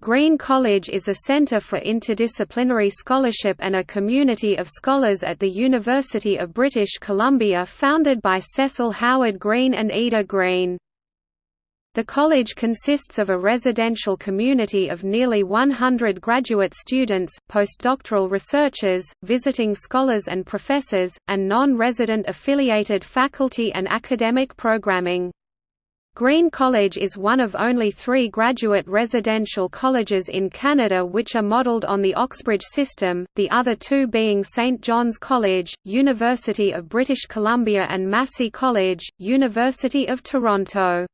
Green College is a center for interdisciplinary scholarship and a community of scholars at the University of British Columbia founded by Cecil Howard Green and Ida Green. The college consists of a residential community of nearly 100 graduate students, postdoctoral researchers, visiting scholars and professors, and non-resident affiliated faculty and academic programming. Green College is one of only three graduate residential colleges in Canada which are modelled on the Oxbridge system, the other two being St John's College, University of British Columbia and Massey College, University of Toronto.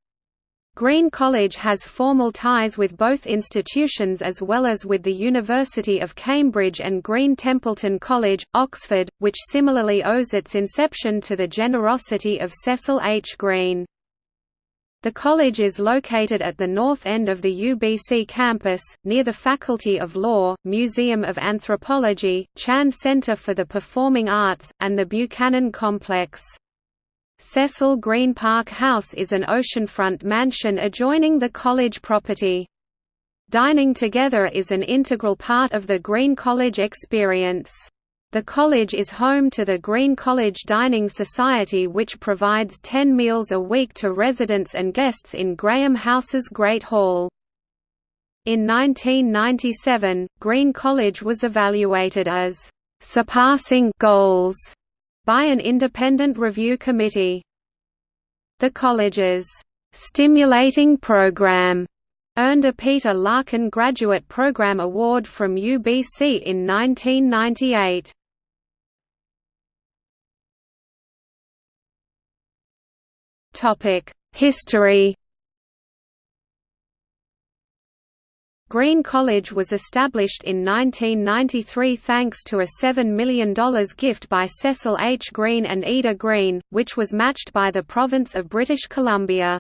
Green College has formal ties with both institutions as well as with the University of Cambridge and Green Templeton College, Oxford, which similarly owes its inception to the generosity of Cecil H. Green. The college is located at the north end of the UBC campus, near the Faculty of Law, Museum of Anthropology, Chan Center for the Performing Arts, and the Buchanan Complex. Cecil Green Park House is an oceanfront mansion adjoining the college property. Dining together is an integral part of the Green College experience. The college is home to the Green College Dining Society which provides 10 meals a week to residents and guests in Graham House's Great Hall. In 1997, Green College was evaluated as surpassing goals by an independent review committee. The college's stimulating program earned a Peter Larkin Graduate Program Award from UBC in 1998. History. Green College was established in 1993 thanks to a $7 million gift by Cecil H. Green and Ida Green, which was matched by the province of British Columbia.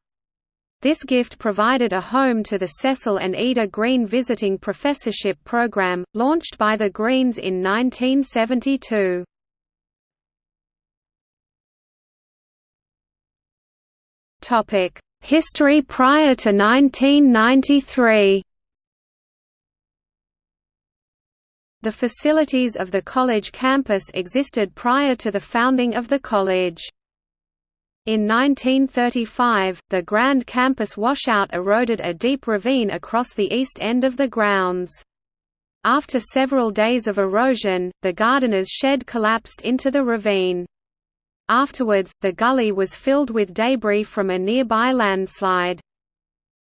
This gift provided a home to the Cecil and Ida Green Visiting Professorship Program, launched by the Greens in 1972. History prior to 1993 The facilities of the college campus existed prior to the founding of the college. In 1935, the Grand Campus washout eroded a deep ravine across the east end of the grounds. After several days of erosion, the gardener's shed collapsed into the ravine. Afterwards, the gully was filled with debris from a nearby landslide.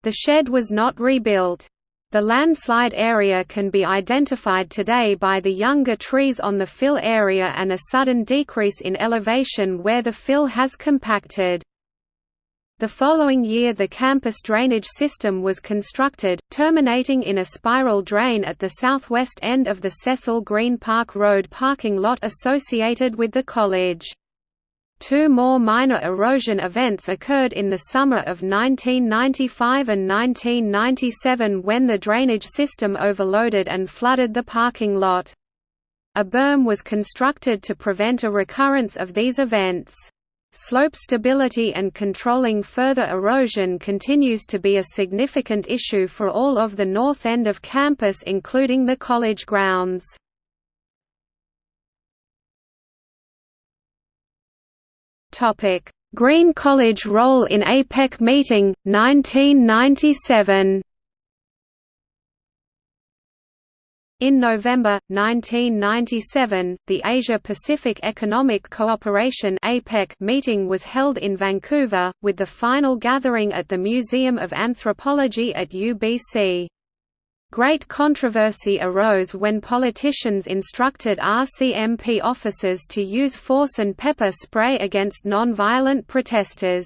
The shed was not rebuilt. The landslide area can be identified today by the younger trees on the fill area and a sudden decrease in elevation where the fill has compacted. The following year the campus drainage system was constructed, terminating in a spiral drain at the southwest end of the Cecil Green Park Road parking lot associated with the college. Two more minor erosion events occurred in the summer of 1995 and 1997 when the drainage system overloaded and flooded the parking lot. A berm was constructed to prevent a recurrence of these events. Slope stability and controlling further erosion continues to be a significant issue for all of the north end of campus including the college grounds. Topic: Green College role in APEC meeting 1997. In November 1997, the Asia-Pacific Economic Cooperation (APEC) meeting was held in Vancouver, with the final gathering at the Museum of Anthropology at UBC. Great controversy arose when politicians instructed RCMP officers to use force and pepper spray against non-violent protesters.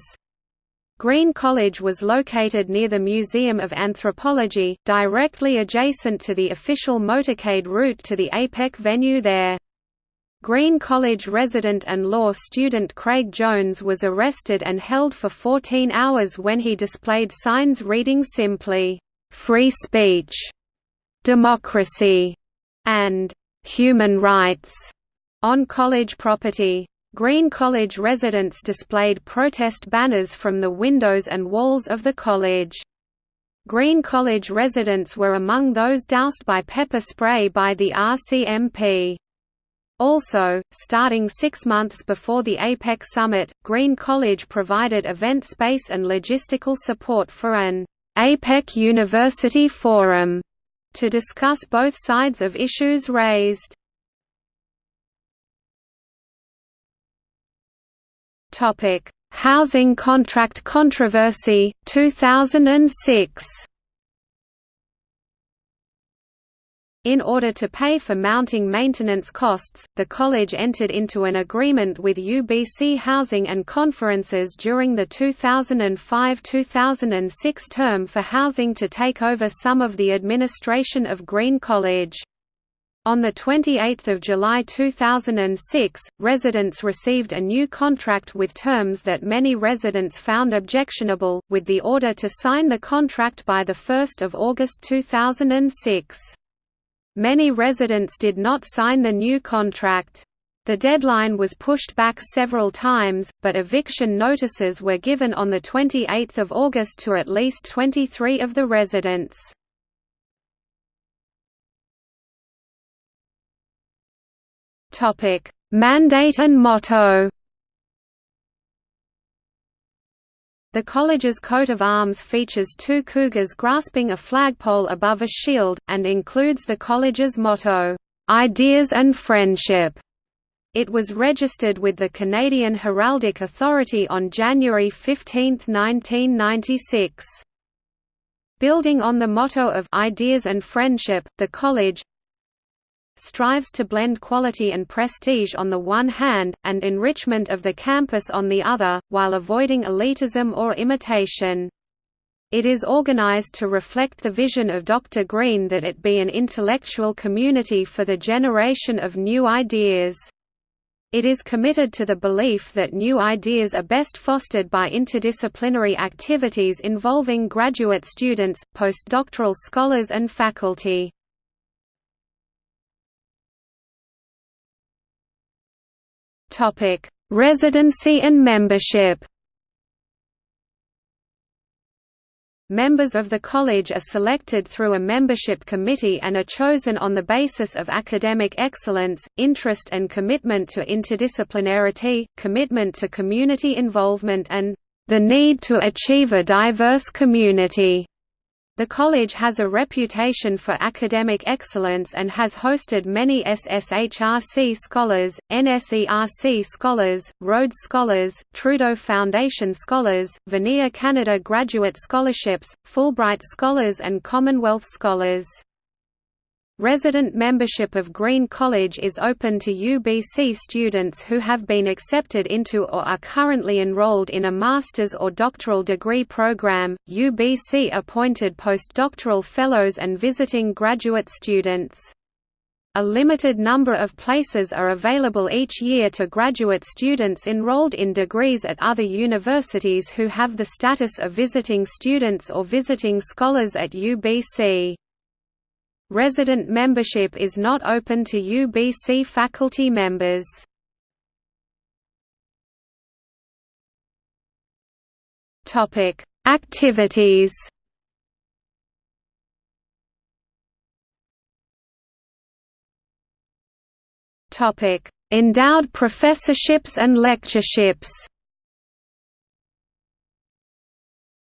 Green College was located near the Museum of Anthropology, directly adjacent to the official motorcade route to the APEC venue there. Green College resident and law student Craig Jones was arrested and held for 14 hours when he displayed signs reading simply, "'Free Speech' democracy, and human rights on college property. Green College residents displayed protest banners from the windows and walls of the college. Green College residents were among those doused by pepper spray by the RCMP. Also, starting six months before the APEC summit, Green College provided event space and logistical support for an APEC University Forum to discuss both sides of issues raised. Topic: Housing contract controversy 2006. In order to pay for mounting maintenance costs, the college entered into an agreement with UBC Housing and Conferences during the 2005–2006 term for housing to take over some of the administration of Green College. On 28 July 2006, residents received a new contract with terms that many residents found objectionable, with the order to sign the contract by 1 August 2006. Many residents did not sign the new contract. The deadline was pushed back several times, but eviction notices were given on 28 August to at least 23 of the residents. Mandate and motto. The college's coat of arms features two cougars grasping a flagpole above a shield, and includes the college's motto, "'Ideas and Friendship'". It was registered with the Canadian Heraldic Authority on January 15, 1996. Building on the motto of "'Ideas and Friendship'", the college, strives to blend quality and prestige on the one hand, and enrichment of the campus on the other, while avoiding elitism or imitation. It is organized to reflect the vision of Dr. Green that it be an intellectual community for the generation of new ideas. It is committed to the belief that new ideas are best fostered by interdisciplinary activities involving graduate students, postdoctoral scholars and faculty. Residency and membership. Members of the college are selected through a membership committee and are chosen on the basis of academic excellence, interest and commitment to interdisciplinarity, commitment to community involvement and the need to achieve a diverse community. The college has a reputation for academic excellence and has hosted many SSHRC Scholars, NSERC Scholars, Rhodes Scholars, Trudeau Foundation Scholars, Vanier Canada Graduate Scholarships, Fulbright Scholars and Commonwealth Scholars. Resident membership of Green College is open to UBC students who have been accepted into or are currently enrolled in a master's or doctoral degree program, UBC appointed postdoctoral fellows and visiting graduate students. A limited number of places are available each year to graduate students enrolled in degrees at other universities who have the status of visiting students or visiting scholars at UBC. Resident membership is not open to UBC faculty members. Topic: Activities. Topic: Endowed professorships and lectureships.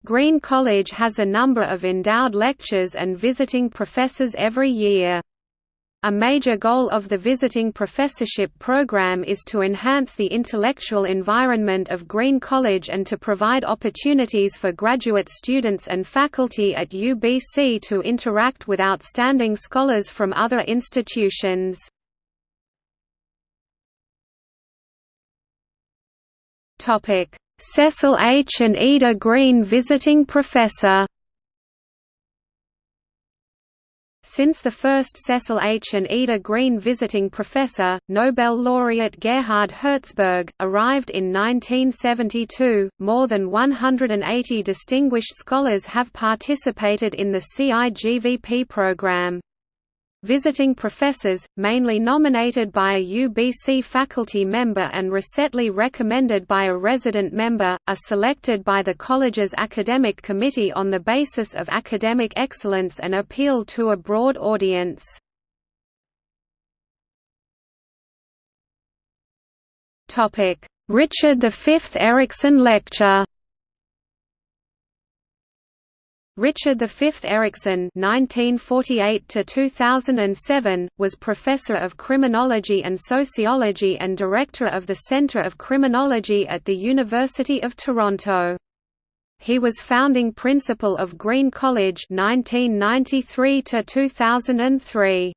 Green College has a number of endowed lectures and visiting professors every year. A major goal of the visiting professorship program is to enhance the intellectual environment of Green College and to provide opportunities for graduate students and faculty at UBC to interact with outstanding scholars from other institutions. Topic: Cecil H. and Ida Green Visiting Professor Since the first Cecil H. and Ida Green Visiting Professor, Nobel laureate Gerhard Herzberg, arrived in 1972, more than 180 distinguished scholars have participated in the CIGVP program. Visiting professors, mainly nominated by a UBC faculty member and recently recommended by a resident member, are selected by the college's academic committee on the basis of academic excellence and appeal to a broad audience. Richard V Ericson Lecture Richard V. Ericson (1948–2007) was professor of criminology and sociology and director of the Centre of Criminology at the University of Toronto. He was founding principal of Green College (1993–2003).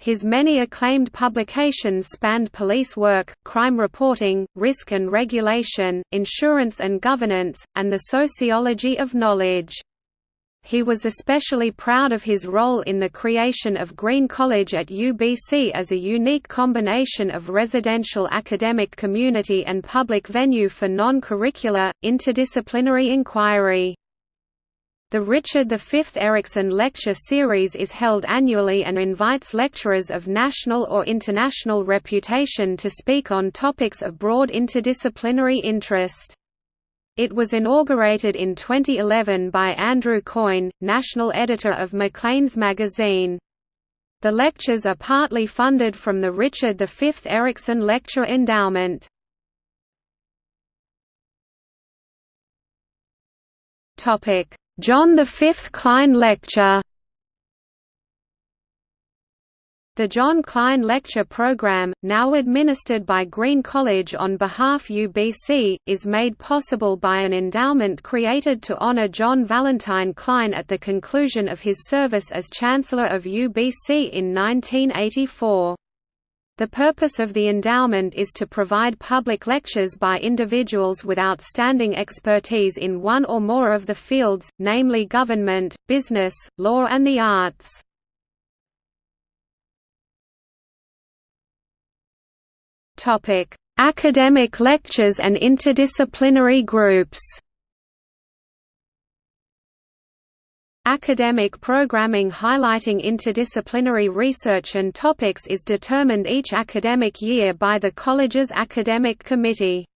His many acclaimed publications spanned police work, crime reporting, risk and regulation, insurance and governance, and the sociology of knowledge. He was especially proud of his role in the creation of Green College at UBC as a unique combination of residential academic community and public venue for non-curricular, interdisciplinary inquiry. The Richard V. Ericson Lecture Series is held annually and invites lecturers of national or international reputation to speak on topics of broad interdisciplinary interest. It was inaugurated in 2011 by Andrew Coyne, national editor of Maclean's magazine. The lectures are partly funded from the Richard V. Ericson Lecture Endowment. John V. Clyne Lecture The John Clyne Lecture Program, now administered by Green College on behalf UBC, is made possible by an endowment created to honor John Valentine Clyne at the conclusion of his service as Chancellor of UBC in 1984. The purpose of the endowment is to provide public lectures by individuals with outstanding expertise in one or more of the fields, namely government, business, law and the arts. Topic: Academic lectures and interdisciplinary groups. Academic programming highlighting interdisciplinary research and topics is determined each academic year by the college's academic committee.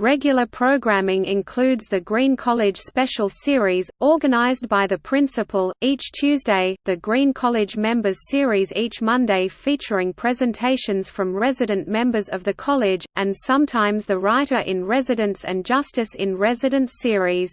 Regular programming includes the Green College Special Series, organized by the principal, each Tuesday, the Green College Members Series each Monday featuring presentations from resident members of the college, and sometimes the Writer-in-Residence and Justice-in-Residence series.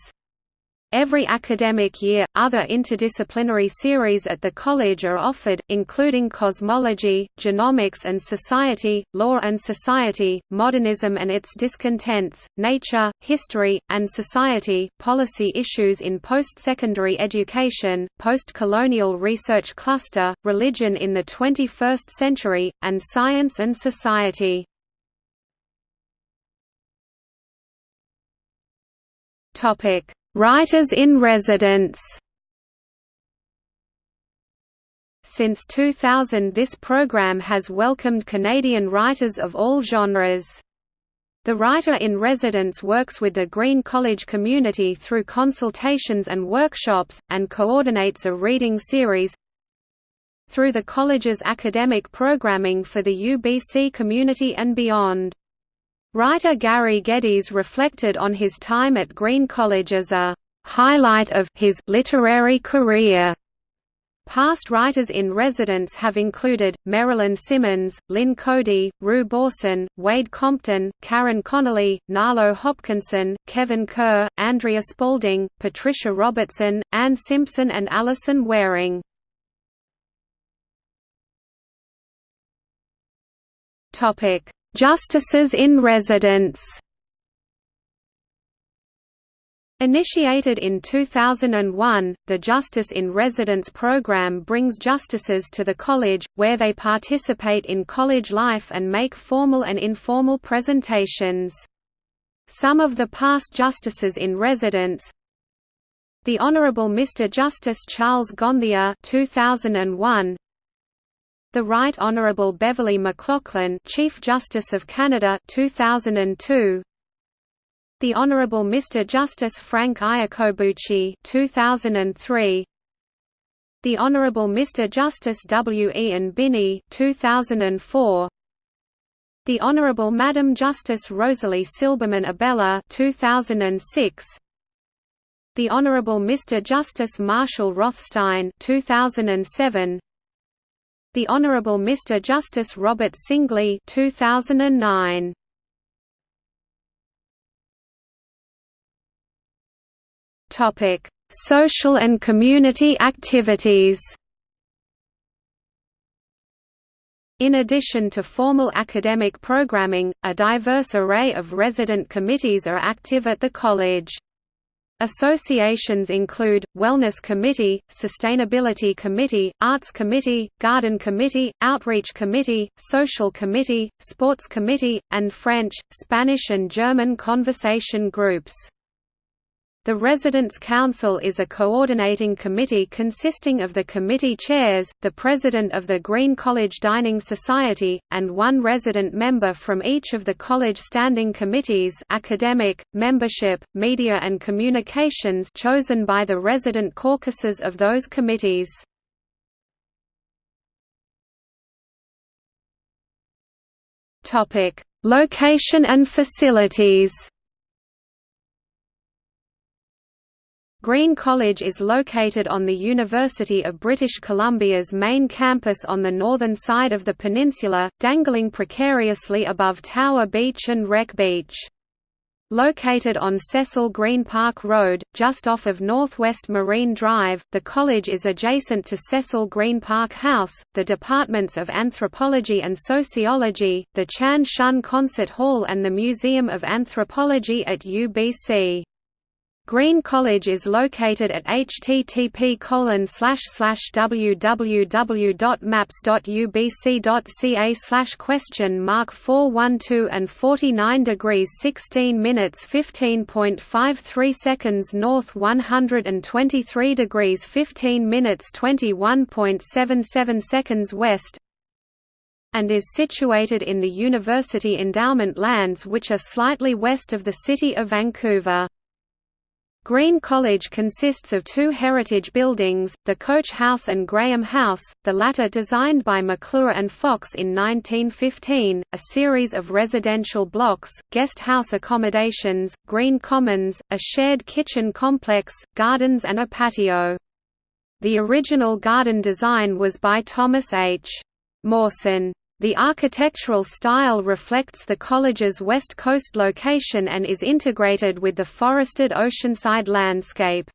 Every academic year, other interdisciplinary series at the college are offered, including cosmology, genomics and society, law and society, modernism and its discontents, nature, history, and society, policy issues in post-secondary education, post-colonial research cluster, religion in the 21st century, and science and society. Topic Writers in Residence Since 2000 this program has welcomed Canadian writers of all genres. The Writer-in-Residence works with the Green College community through consultations and workshops, and coordinates a reading series through the college's academic programming for the UBC community and beyond. Writer Gary Geddes reflected on his time at Green College as a highlight of his literary career. Past writers in residence have included, Marilyn Simmons, Lynn Coady, Roo Borson, Wayde Compton, Karen Connelly, Nalo Hopkinson, Kevin Kerr, Andrea Spalding, Patricia Robertson, Anne Simpson and Alison Waring. Justices in residence Initiated in 2001, the Justice in Residence program brings justices to the college, where they participate in college life and make formal and informal presentations. Some of the past justices in residence The Honourable Mr Justice Charles Gonthier 2001, the Right Honourable Beverley McLachlin, Chief Justice of Canada 2002. The Honourable Mr Justice Frank Iacobacci 2003. The Honourable Mr Justice W. Ian Binnie 2004 The Honourable Madam Justice Rosalie Silberman Abella 2006 The Honourable Mr Justice Marshall Rothstein 2007 The Honourable Mr Justice Robert Singley 2009 Topic Social and community activities In addition to formal academic programming, a diverse array of resident committees are active at the college. Associations include, Wellness Committee, Sustainability Committee, Arts Committee, Garden Committee, Outreach Committee, Social Committee, Sports Committee, and French, Spanish and German conversation groups. The Residents' Council is a coordinating committee consisting of the committee chairs, the president of the Green College Dining Society, and one resident member from each of the college standing committees academic, membership, media and communications chosen by the resident caucuses of those committees. Location and facilities Green College is located on the University of British Columbia's main campus on the northern side of the peninsula, dangling precariously above Tower Beach and Wreck Beach. Located on Cecil Green Park Road, just off of Northwest Marine Drive, the college is adjacent to Cecil Green Park House, the departments of Anthropology and Sociology, the Chan Shun Concert Hall and the Museum of Anthropology at UBC. Green College is located at http www.maps.ubc.ca question mark 412 and 49 degrees 16 minutes 15.53 seconds north 123 degrees 15 minutes 21.77 seconds west and is situated in the University Endowment lands which are slightly west of the city of Vancouver. Green College consists of two heritage buildings, the Coach House and Graham House, the latter designed by Maclure and Fox in 1915, a series of residential blocks, guest house accommodations, green commons, a shared kitchen complex, gardens and a patio. The original garden design was by Thomas H. Mawson. The architectural style reflects the college's west coast location and is integrated with the forested oceanside landscape.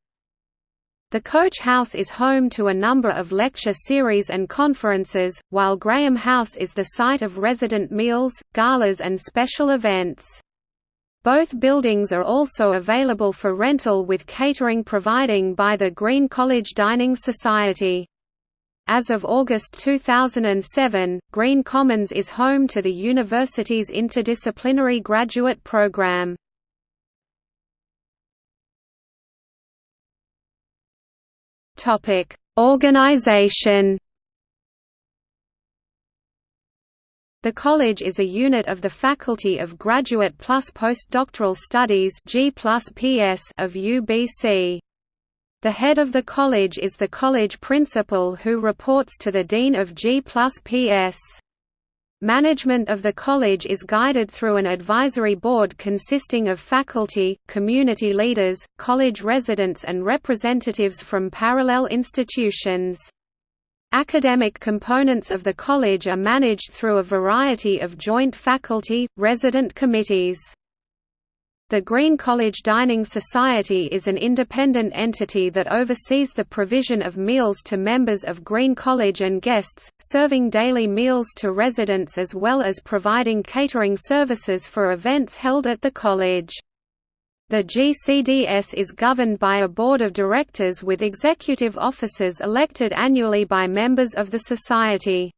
The Coach House is home to a number of lecture series and conferences, while Graham House is the site of resident meals, galas and special events. Both buildings are also available for rental with catering providing by the Green College Dining Society. As of August 2007, Green Commons is home to the university's interdisciplinary graduate program. Topic: Organization. The college is a unit of the Faculty of Graduate plus Postdoctoral Studies of UBC. The head of the college is the college principal who reports to the Dean of G plus PS. Management of the college is guided through an advisory board consisting of faculty, community leaders, college residents and representatives from parallel institutions. Academic components of the college are managed through a variety of joint faculty, resident committees. The Green College Dining Society is an independent entity that oversees the provision of meals to members of Green College and guests, serving daily meals to residents as well as providing catering services for events held at the college. The GCDS is governed by a board of directors with executive officers elected annually by members of the society.